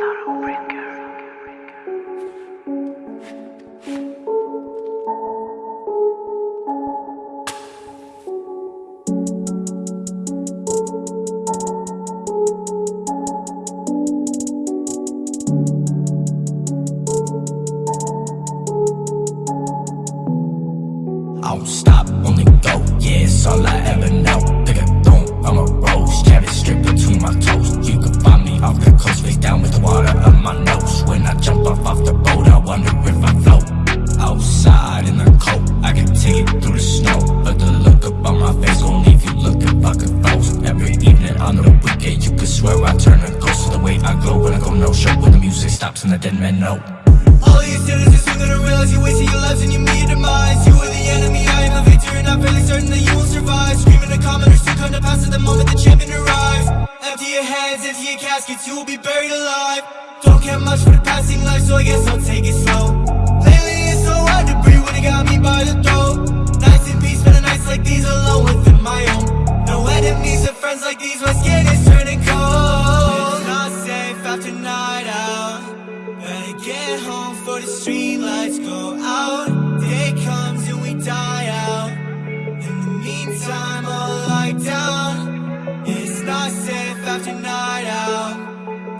I won't stop, only go, yeah, it's all I ever know. Way I glow when I go no show. When the music stops and the dead men know. All you sinners are soon gonna realize you wasted your lives and you meet your demise You are the enemy, I am the victor and I'm fairly certain that you will survive Screaming the commoners soon come to pass at the moment the champion arrives Empty your hands, empty your caskets, you will be buried alive Don't care much for the passing life, so I guess I'll take it slow Get home for the street lights go out. Day comes and we die out. In the meantime, I'll lie down. It's not safe after night out.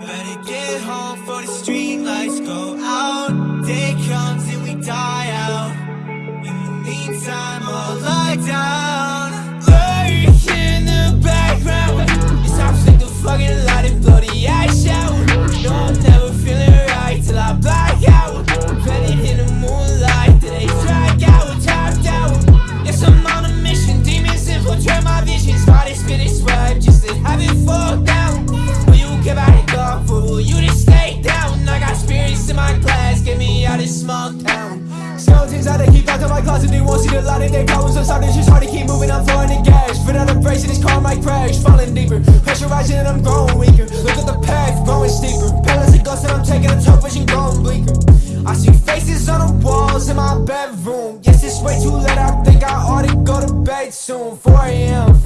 Better get home for the street lights go out. Day comes and we die out. In the meantime, I'll lie down. Small town. Skeletons out to keep back in my closet They won't see the light of their problems So sorry, it's just hard to keep moving I'm flowing in gas. Fit out of brace and this car might crash. Falling deeper Pressure rising and I'm growing weaker. Look at the path growing steeper. Palace of ghosts and I'm taking a tough vision growing bleaker. I see faces on the walls in my bedroom. Yes, it's way too late I think I ought to go to bed soon. 4 a.m.